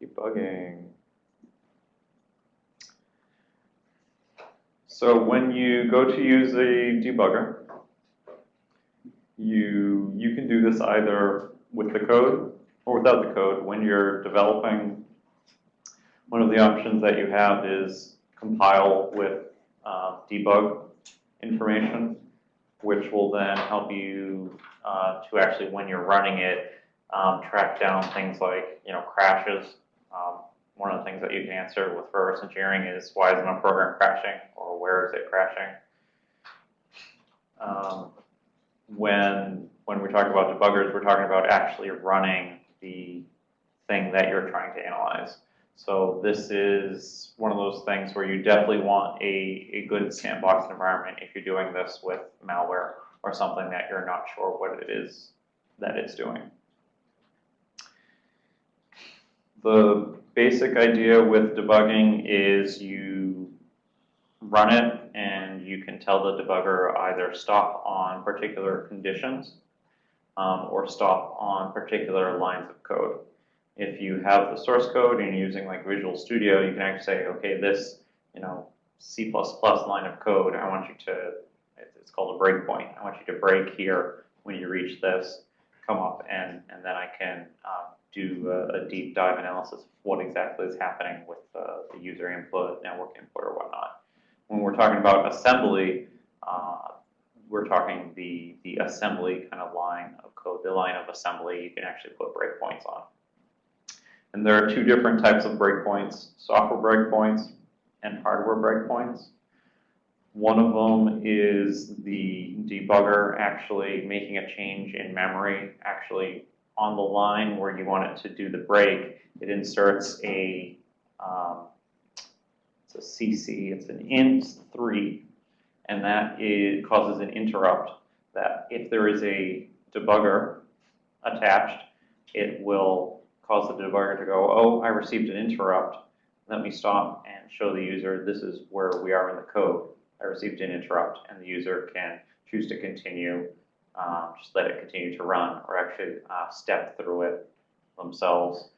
Debugging. So when you go to use a debugger, you, you can do this either with the code or without the code. When you're developing, one of the options that you have is compile with uh, debug information, which will then help you uh, to actually, when you're running it, um, track down things like, you know, crashes. Um, one of the things that you can answer with reverse engineering is why isn't a program crashing or where is it crashing? Um, when when we talk about debuggers, we're talking about actually running the thing that you're trying to analyze. So this is one of those things where you definitely want a, a good sandbox environment if you're doing this with malware or something that you're not sure what it is that it's doing. The basic idea with debugging is you run it and you can tell the debugger either stop on particular conditions um, or stop on particular lines of code. If you have the source code and you're using like Visual Studio, you can actually say, okay, this, you know, C++ line of code, I want you to, it's called a breakpoint. I want you to break here when you reach this, come up, and, and then I can um, do a, a, deep dive analysis of what exactly is happening with uh, the user input, network input, or whatnot. When we're talking about assembly, uh, we're talking the, the assembly kind of line of code, the line of assembly you can actually put breakpoints on. And there are two different types of breakpoints, software breakpoints and hardware breakpoints. One of them is the debugger actually making a change in memory, actually on the line where you want it to do the break, it inserts a, um, it's a CC, it's an int3, and that is, causes an interrupt that if there is a debugger attached, it will cause the debugger to go, oh, I received an interrupt. Let me stop and show the user this is where we are in the code. I received an interrupt, and the user can choose to continue, um, just let it continue to run, or actually uh, step through it themselves.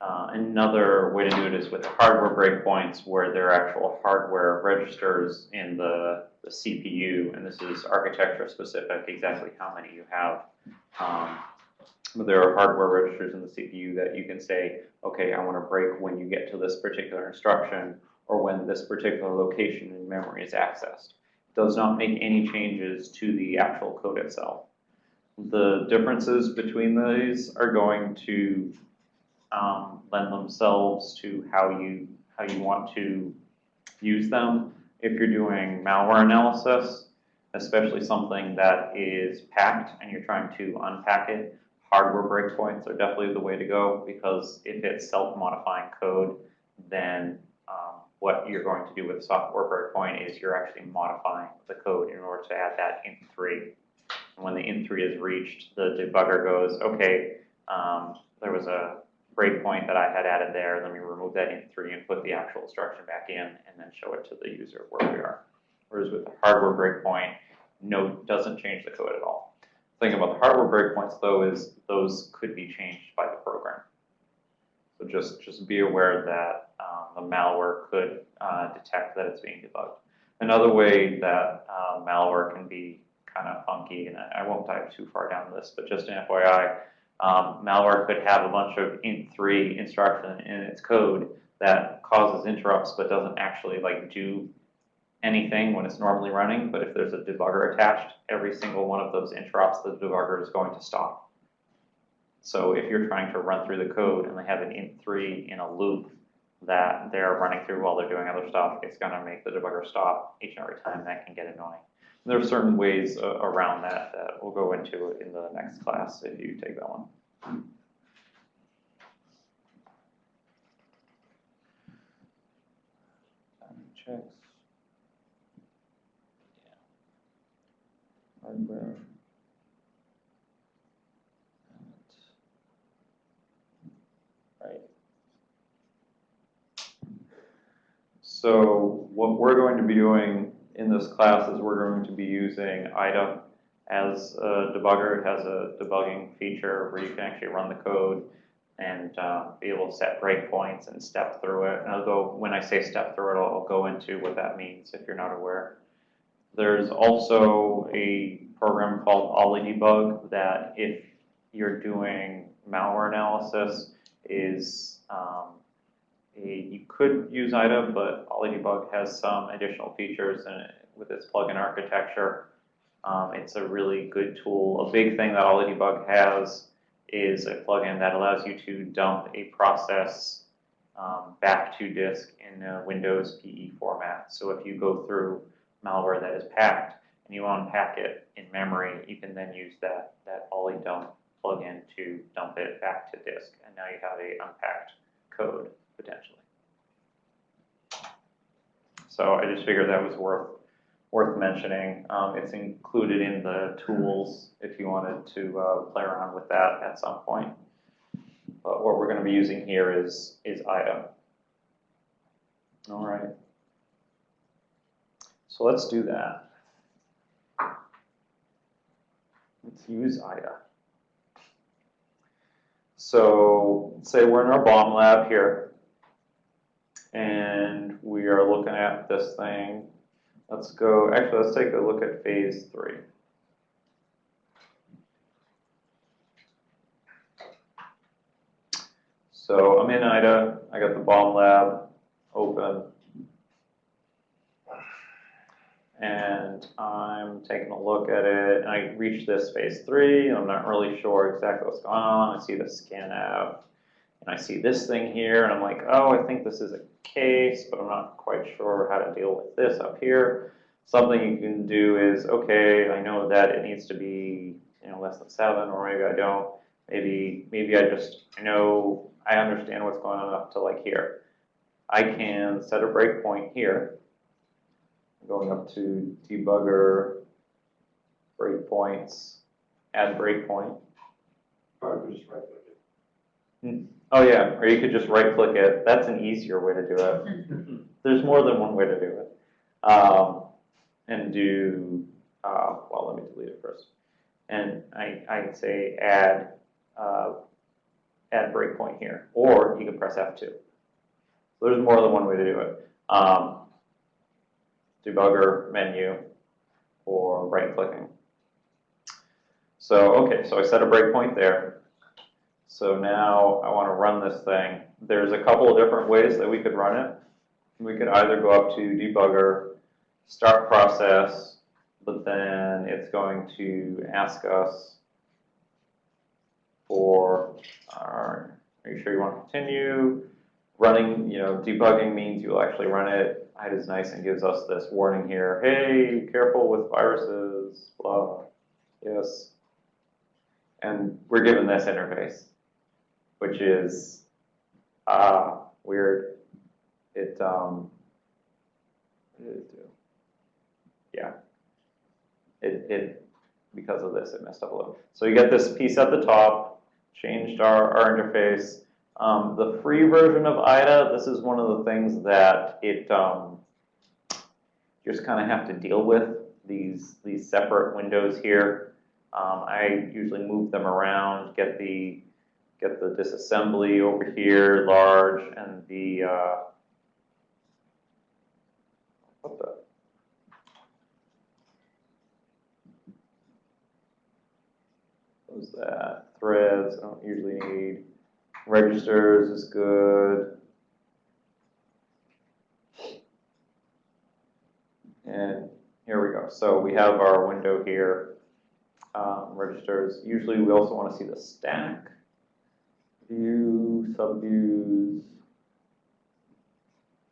Uh, another way to do it is with hardware breakpoints where there are actual hardware registers in the, the CPU, and this is architecture specific, exactly how many you have. Um, there are hardware registers in the CPU that you can say, okay, I want to break when you get to this particular instruction or when this particular location in memory is accessed. Does not make any changes to the actual code itself. The differences between these are going to um, lend themselves to how you how you want to use them. If you're doing malware analysis, especially something that is packed and you're trying to unpack it, hardware breakpoints are definitely the way to go because if it's self-modifying code, then what you're going to do with software breakpoint is you're actually modifying the code in order to add that int3. And when the int3 is reached, the debugger goes, okay, um, there was a breakpoint that I had added there, let me remove that int3 and put the actual instruction back in and then show it to the user where we are. Whereas with the hardware breakpoint, no, doesn't change the code at all. The thing about the hardware breakpoints though is those could be changed by the program. So just, just be aware that um, the malware could uh, detect that it's being debugged. Another way that uh, malware can be kind of funky, and I, won't dive too far down this, but just an FYI, um, malware could have a bunch of int3 instruction in its code that causes interrupts but doesn't actually like do anything when it's normally running. But if there's a debugger attached, every single one of those interrupts, the debugger is going to stop. So if you're trying to run through the code and they have an int3 in a loop that they're running through while they're doing other stuff, it's going to make the debugger stop each and every time. That can get annoying. There are certain ways uh, around that that we'll go into in the next class if you take that one. Checks. Yeah. Hardware. Right. So what we're going to be doing in this class is we're going to be using IDA as a debugger. It has a debugging feature where you can actually run the code. and uh, be able to set breakpoints and step through it. And go, when I say step through it, I'll go into what that means if you're not aware. There's also a program called OllyDebug that if you're doing malware analysis is um, a, you could use IDA, but OllyDebug has some additional features in it with its plugin architecture. Um, it's a really good tool. A big thing that OllyDebug has is a plugin that allows you to dump a process um, back to disk in a Windows PE format. So if you go through malware that is packed and you unpack it in memory, you can then use that, that OllyDump plugin to dump it back to disk. And now you have a unpacked code potentially. So I just figured that was worth worth mentioning. Um, it's included in the tools if you wanted to uh, play around with that at some point. But what we're going to be using here is, is IDA. All right. So let's do that. Let's use IDA. So say we're in our bomb lab here, and we are looking at this thing Let's go, actually, let's take a look at phase three. So I'm in IDA, I got the bomb lab open. And I'm taking a look at it, and I reach this phase three, I'm not really sure exactly what's going on. I see the scanf, and I see this thing here, and I'm like, oh, I think this is a case, but I'm not quite sure how to deal with this up here. Something you can do is, okay, I know that it needs to be, you know, less than seven, or maybe I don't. Maybe, maybe I just, I know, I understand what's going on up to like here. I can set a breakpoint here, going up to debugger, breakpoints, add breakpoint. Just right click it. Hmm. Oh yeah, or you could just right click it. That's an easier way to do it. There's more than one way to do it. Um, and do, uh, well, let me delete it first. And I, I'd say add, uh, add breakpoint here, or you can press F2. So there's more than one way to do it. Um, debugger menu or right clicking. So, okay, so I set a breakpoint there. So now I want to run this thing. There's a couple of different ways that we could run it. We could either go up to debugger, start process, but then it's going to ask us for, our, are you sure you want to continue? Running, you know, debugging means you'll actually run it. It is nice and gives us this warning here. Hey, careful with viruses, blah. Yes. And we're given this interface which is uh, weird. It, um? Yeah. It, it, because of this, it messed up a little. So you get this piece at the top, changed our, our interface. Um, the free version of IDA, this is one of the things that it um, just kind of have to deal with, these, these separate windows here. Um, I usually move them around, get the get the disassembly over here, large, and the, uh, what the? What was that? Threads, I don't usually need. Registers is good. And here we go. So we have our window here. Um, registers. Usually we also want to see the stack view, subviews.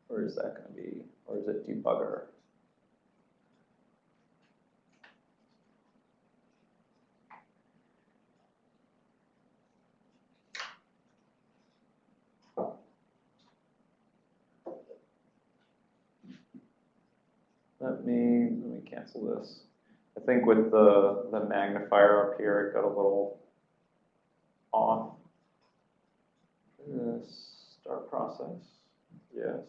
or is that going to be? Or is it debugger? Let me, let me cancel this. I think with the, the magnifier up here, it got a little off. Yes, start process, yes.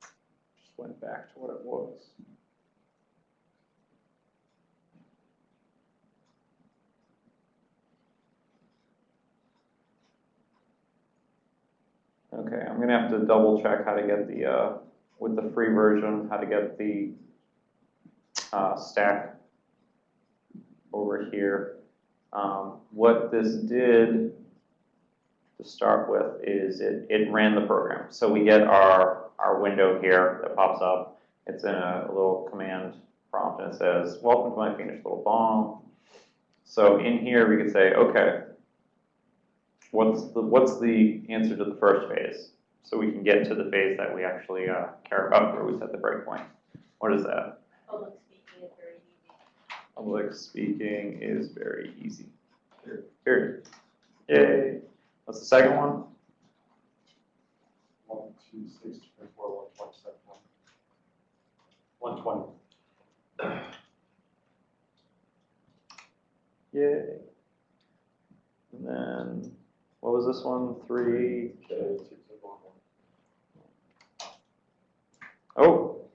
Just went back to what it was. Okay, I'm gonna have to double check how to get the, uh, with the free version, how to get the, uh, stack over here. Um, what this did to start with is it, it ran the program. So we get our, our window here that pops up. It's in a little command prompt and it says, welcome to my finished little bomb. So in here, we could say, okay, what's the, what's the answer to the first phase? So we can get to the phase that we actually uh, care about where we set the breakpoint. What is that? Public speaking is very easy. Public speaking is very easy. Period. Yay. What's the second one? One, two, six, twenty-four, one twenty-seven, one. One twenty. Yay. And then, what was this one? Three. Okay, two, two, one, one. Oh,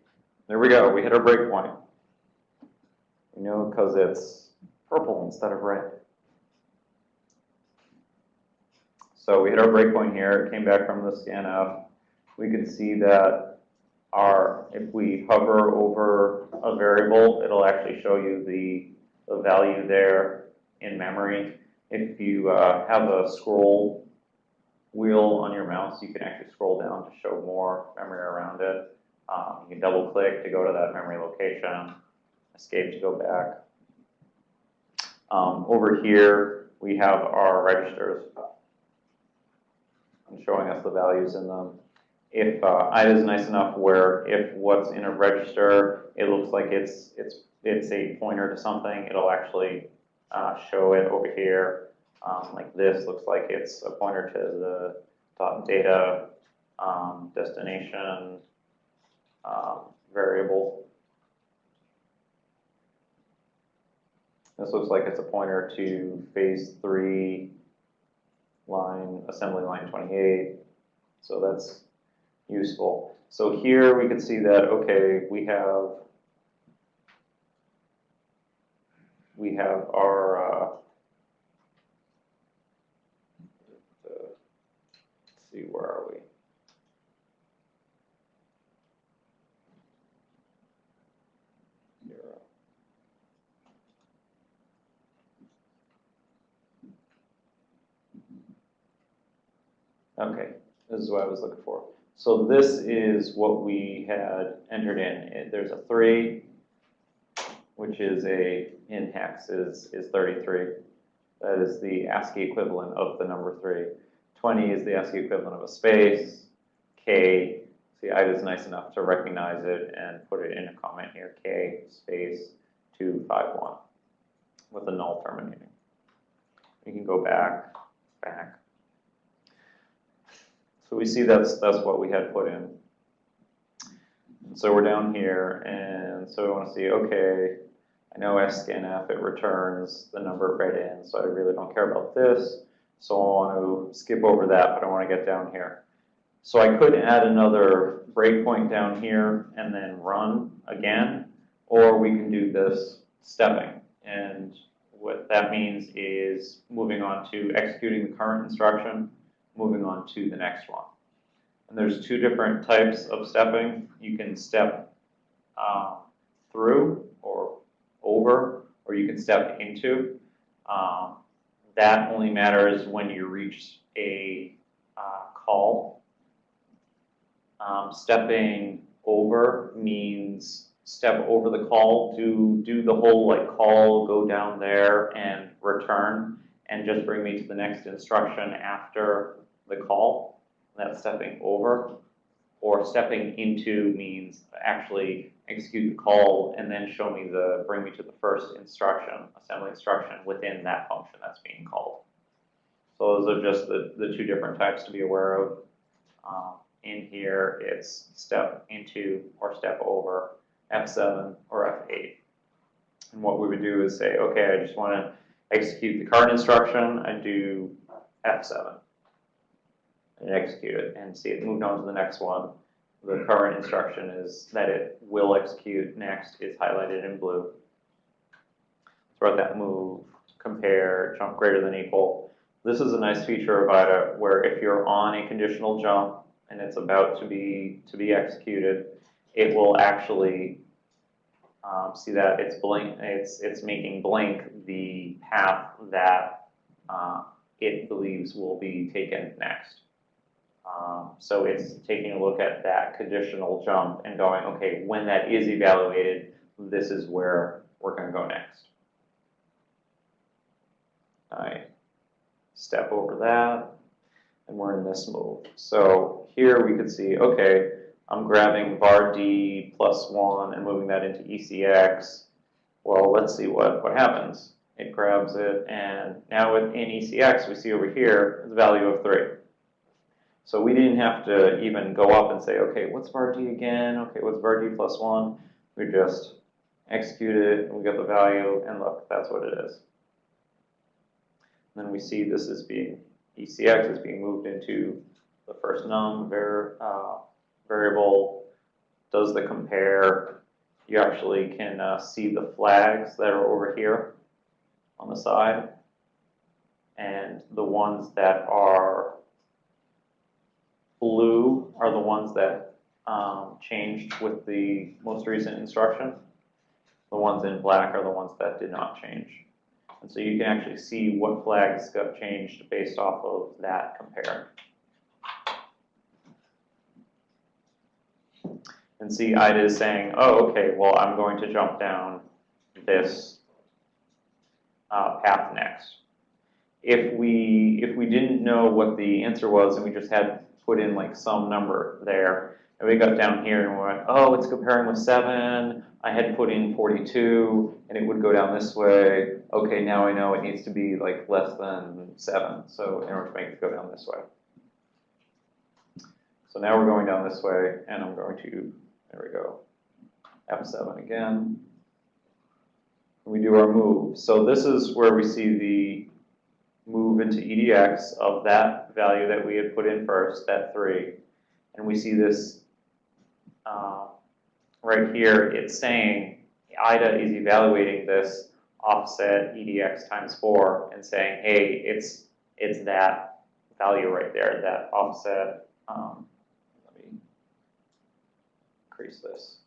there we go. We hit our breakpoint. You know because it's purple instead of red. So we hit our breakpoint here. It came back from the scanf. We can see that our, if we hover over a variable, it'll actually show you the, the value there in memory. If you uh, have a scroll wheel on your mouse, you can actually scroll down to show more memory around it. Um, you can double click to go to that memory location, escape to go back. Um, over here, we have our registers and showing us the values in them. If uh, IDA is nice enough where if what's in a register, it looks like it's it's it's a pointer to something, it'll actually uh, show it over here. Um, like this looks like it's a pointer to the data um, destination um, variable. This looks like it's a pointer to phase three line, assembly line 28. So that's useful. So here we can see that, okay, we have, we have our, uh, let's see, where are we? Zero. Okay, this is what I was looking for. So this is what we had entered in. There's a three, which is a, in hex is, is thirty-three. That is the ASCII equivalent of the number three. Twenty is the ASCII equivalent of a space. K, see, I was nice enough to recognize it and put it in a comment here, K space two five one with a null terminating. We can go back, back. So we see that's, that's what we had put in. And so we're down here, and so we want to see, okay, I know scanf, it returns the number right in, so I really don't care about this. So I want to skip over that, but I want to get down here. So I could add another breakpoint down here and then run again, or we can do this stepping. And what that means is moving on to executing the current instruction, moving on to the next one. And there's two different types of stepping. You can step um, through or over, or you can step into. Um, that only matters when you reach a uh, call. Um, stepping over means step over the call, do do the whole like call, go down there and return, and just bring me to the next instruction after the call. That's stepping over. Or stepping into means actually execute the call and then show me the, bring me to the first instruction, assembly instruction within that function that's being called. So those are just the, the two different types to be aware of. Um, in here, it's step into or step over, F7 or F8. And what we would do is say, okay, I just want to execute the current instruction, I do F7 and execute it and see it moved on to the next one. The current instruction is that it will execute next is highlighted in blue. Throughout that move, compare, jump greater than equal. This is a nice feature of IDA where if you're on a conditional jump and it's about to be, to be executed, it will actually, um, see that it's blink, it's, it's making blink the path that, uh, it believes will be taken next. Um, so it's taking a look at that conditional jump and going, okay, when that is evaluated, this is where we're gonna go next. I step over that, and we're in this move. So here we could see, okay, I'm grabbing var d plus one and moving that into ECX. Well, let's see what, what happens. It grabs it, and now within ECX, we see over here, the value of three. So we didn't have to even go up and say, okay, what's var d again? Okay, what's var d plus one? We just execute it, and we get the value, and look, that's what it is. Then we see this is being, ECX is being moved into the first num var, uh, variable, does the compare. You actually can uh, see the flags that are over here on the side. And the ones that are blue are the ones that um, changed with the most recent instruction. The ones in black are the ones that did not change. And so you can actually see what flags got changed based off of that compare. And see, IDA is saying, oh, okay, well, I'm going to jump down this uh, path next. If we, if we didn't know what the answer was and we just had put in like some number there, and we got down here and we went, oh, it's comparing with seven, I had put in forty-two, and it would go down this way, okay, now I know it needs to be like less than seven, so in order to make it go down this way. So now we're going down this way, and I'm going to, there we go, F7 again. We do our move. So this is where we see the move into EDX of that value that we had put in first, that three. And we see this uh, right here, it's saying IDA is evaluating this offset EDX times four and saying, hey, it's, it's that value right there, that offset, um, increase this.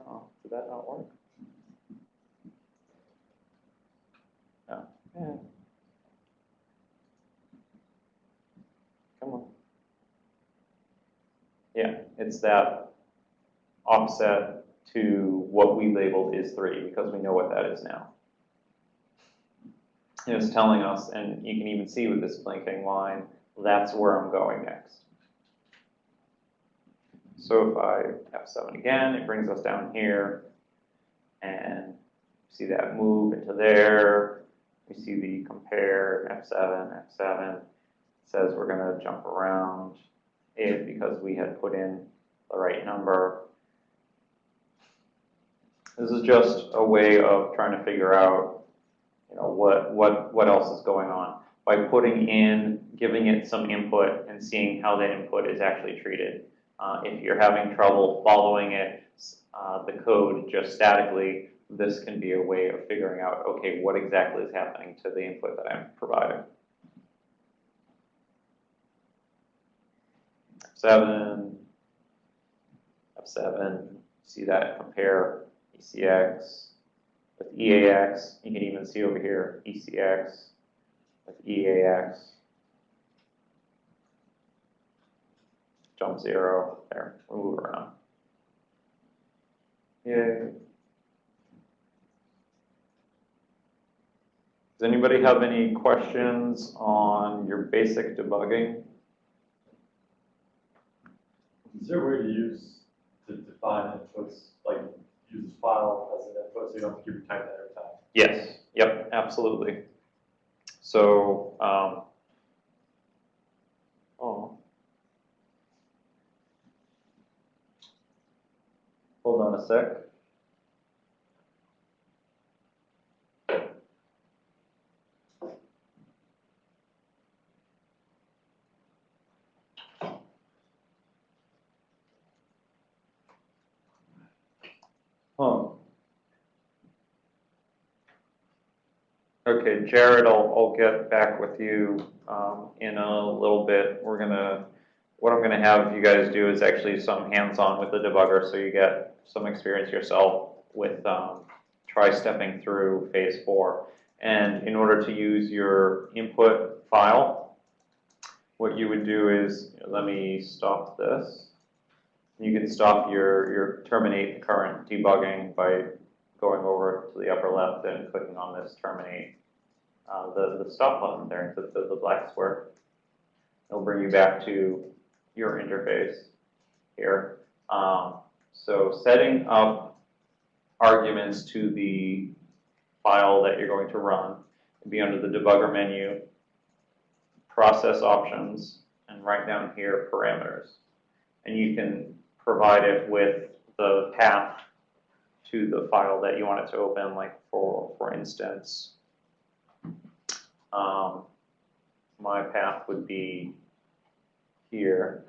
Oh, did that not work? No. Yeah. Come on. Yeah, it's that offset to what we labeled is three, because we know what that is now. And it's telling us, and you can even see with this blinking line, that's where I'm going next. So if I F7 again, it brings us down here, and see that move into there. We see the compare F7, F7. It says we're going to jump around it because we had put in the right number. This is just a way of trying to figure out, you know, what, what, what else is going on. By putting in, giving it some input and seeing how that input is actually treated. Uh, if you're having trouble following it, uh, the code just statically, this can be a way of figuring out, okay, what exactly is happening to the input that I'm providing. Seven, F7, see that compare ECX with EAX. You can even see over here ECX with EAX. Jump zero, there, we move around. Yay. Does anybody have any questions on your basic debugging? Is there a way to use, to define inputs, like use this file as an input so you don't have to keep retyping that every time? Yes, yep, absolutely. So, um, oh. Hold on a sec. Okay, Jared, I'll, I'll get back with you, um, in a little bit. We're gonna, what I'm gonna have you guys do is actually some hands-on with the debugger, so you get some experience yourself with, um, try stepping through phase four. And in order to use your input file, what you would do is, let me stop this. You can stop your, your terminate current debugging by going over to the upper left and clicking on this terminate, uh, the, the stop button there, the, the, the black square. It'll bring you back to your interface here. Um, so setting up arguments to the file that you're going to run would be under the debugger menu, process options, and right down here, parameters. And you can provide it with the path to the file that you want it to open, like for, for instance, um, my path would be here.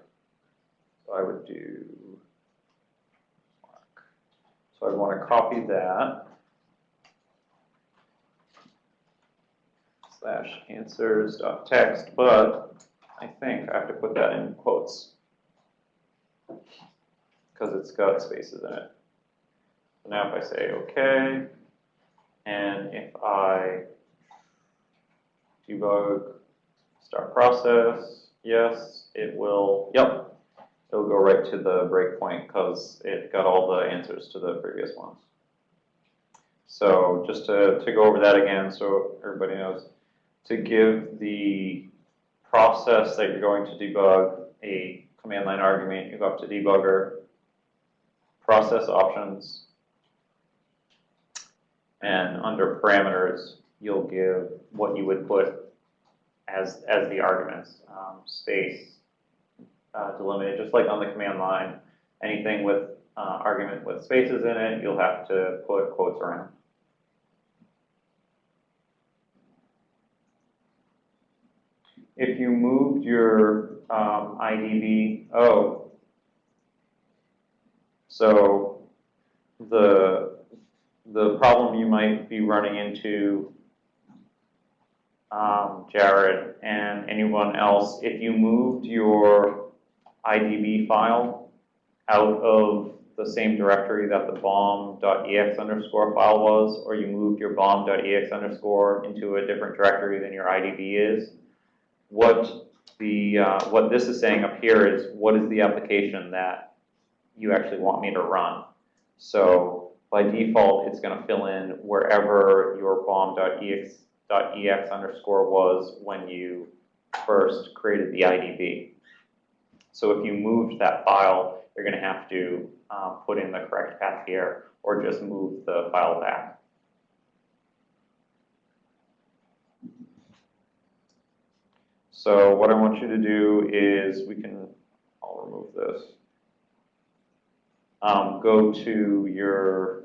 So I would do, so I'd want to copy that. Slash answers dot text, but I think I have to put that in quotes. Because it's got spaces in it. So now if I say okay, and if I debug start process, yes, it will, yep, it'll go right to the breakpoint because it got all the answers to the previous ones. So just to, to go over that again so everybody knows, to give the process that you're going to debug a command line argument, you go up to debugger, process options, and under parameters, you'll give what you would put as, as the arguments, um, space, uh, delimited, just like on the command line. Anything with uh, argument with spaces in it, you'll have to put quotes around. If you moved your um, IDB, oh, so the the problem you might be running into, um, Jared and anyone else, if you moved your IDB file out of the same directory that the bomb.ex underscore file was, or you moved your bomb.ex underscore into a different directory than your IDB is, what the uh, what this is saying up here is what is the application that you actually want me to run. So by default, it's going to fill in wherever your bomb.ex .ex underscore was when you first created the IDB. So if you moved that file, you're going to have to um, put in the correct path here, or just move the file back. So what I want you to do is, we can, I'll remove this. Um, go to your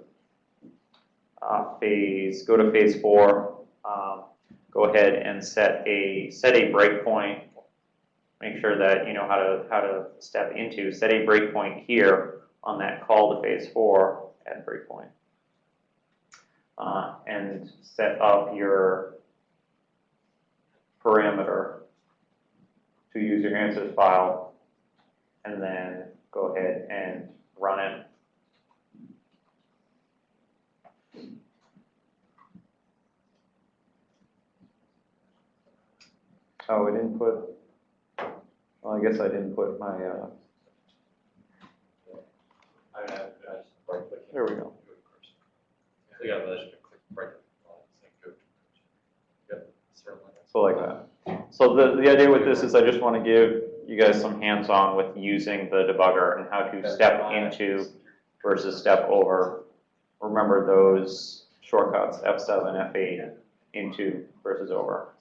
uh, phase, go to phase four, um, go ahead and set a set a breakpoint. Make sure that you know how to how to step into set a breakpoint here on that call to phase four at breakpoint, uh, and set up your parameter to use your answers file, and then go ahead and run it Oh, I didn't put, well, I guess I didn't put my, uh, I mean, I, I just right click. There we go. So yeah, but I should click right. on it, say go to cursor. Yep, so like that. So the, the idea with this is I just want to give you guys some hands-on with using the debugger and how to step into versus step over. Remember those shortcuts, F7, F8, into versus over.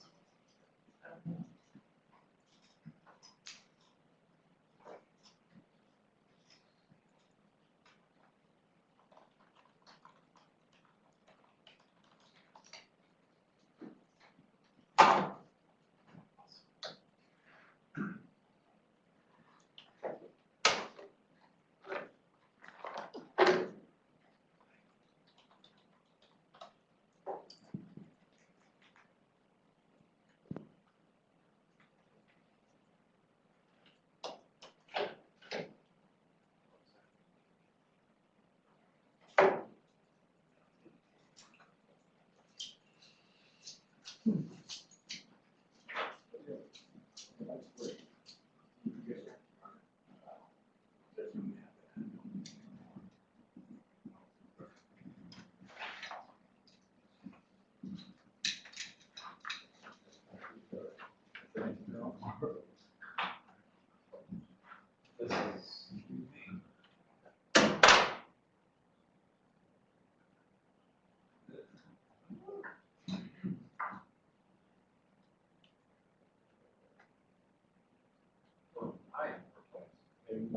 maybe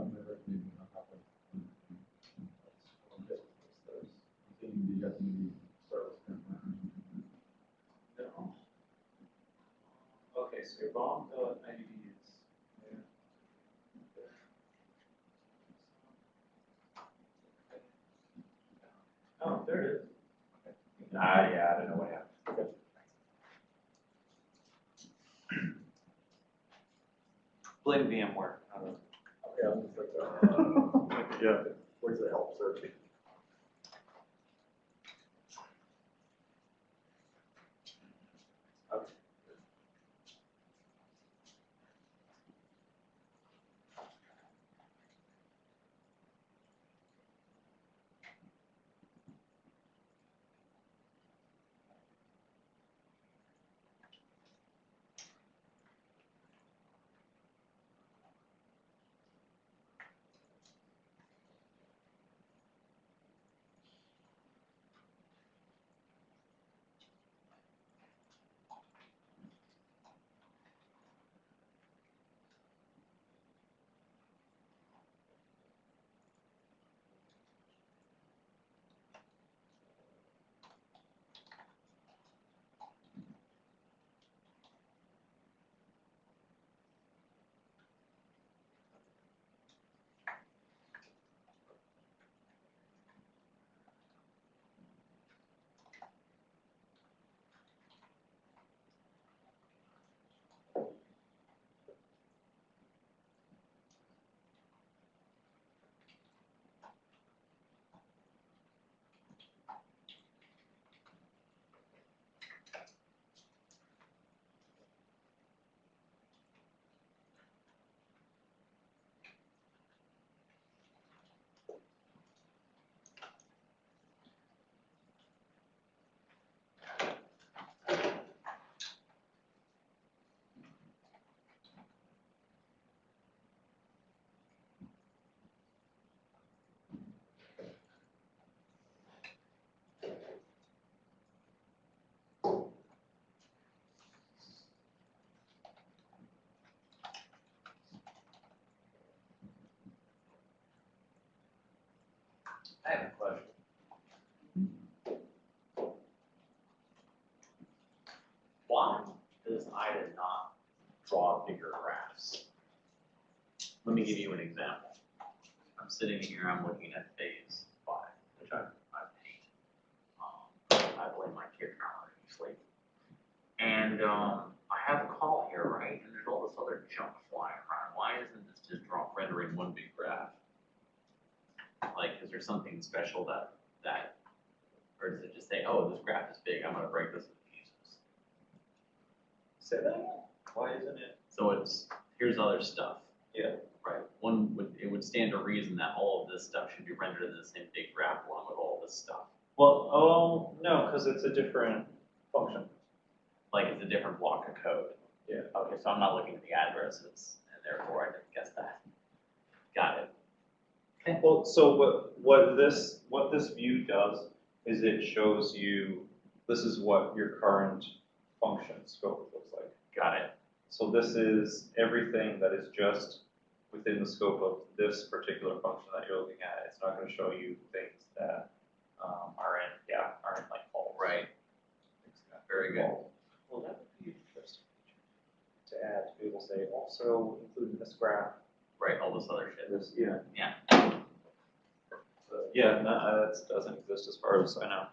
not happen. Okay, service. No. Okay, so your bomb bill at ninety is. Oh, there it is. Ah, yeah, I don't know what happened. Blame VMware. I don't know. Okay, I'm just like, uh, Yeah. where's the help search? I have a question. Why does IDA not draw bigger graphs? Let me give you an example. I'm sitting here, I'm looking at phase five, which I, I paint. Um, I blame my kid for sleep. And, um, I have a call here, right, and there's all this other junk flying around. Why isn't this just draw, rendering one big graph? Like, is there something special that, that, or does it just say, oh, this graph is big, I'm gonna break this into pieces? Say that again? Why isn't it? So it's, here's other stuff. Yeah. Right, one would, it would stand to reason that all of this stuff should be rendered in the same big graph along with all this stuff. Well, oh, no, because it's a different function. Like it's a different block of code. Yeah. Okay, so I'm not looking at the addresses, and therefore I didn't guess that. Got it. Well, so what, what this, what this view does is it shows you, this is what your current function scope looks like. Got it. So this is everything that is just within the scope of this particular function that you're looking at. It's not gonna show you things that, um, are in, yeah, are in like all Right. Very good. Well, that would be interesting to add, to be able to say, also include in this graph, Right, all this other shit. this, yeah. Yeah. Yeah, no, uh, that doesn't exist as far as I know.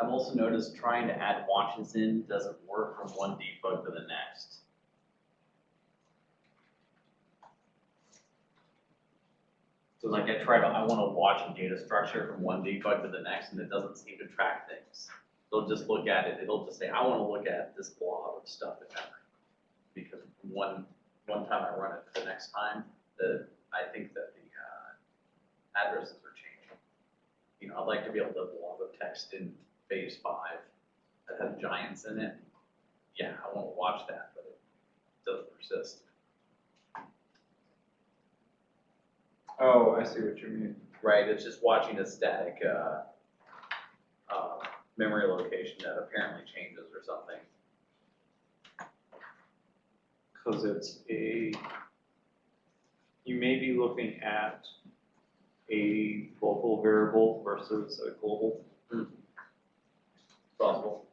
I've also noticed trying to add watches in doesn't work from one debug to the next. So like I try to, I wanna watch a data structure from one debug to the next and it doesn't seem to track things. It'll just look at it, it'll just say, I wanna look at this blob of stuff in memory. Because one, one time I run it the next time, the, I think that the, uh, addresses are changing. You know, I'd like to be able to blob of text in phase five that has giants in it. Yeah, I wanna watch that, but it doesn't persist. Oh, I see what you mean. Right, it's just watching a static, uh, memory location that apparently changes or something. Cause it's a, you may be looking at a local variable versus a global. Hmm. Possible.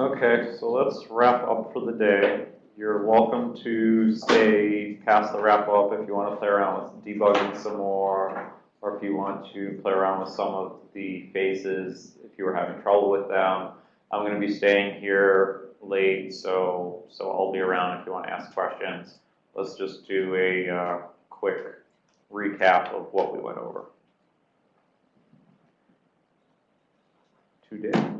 Okay, so let's wrap up for the day. You're welcome to stay past the wrap up if you want to play around with debugging some more, or if you want to play around with some of the phases, if you were having trouble with them. I'm gonna be staying here late, so, so I'll be around if you want to ask questions. Let's just do a, uh, quick recap of what we went over. Today.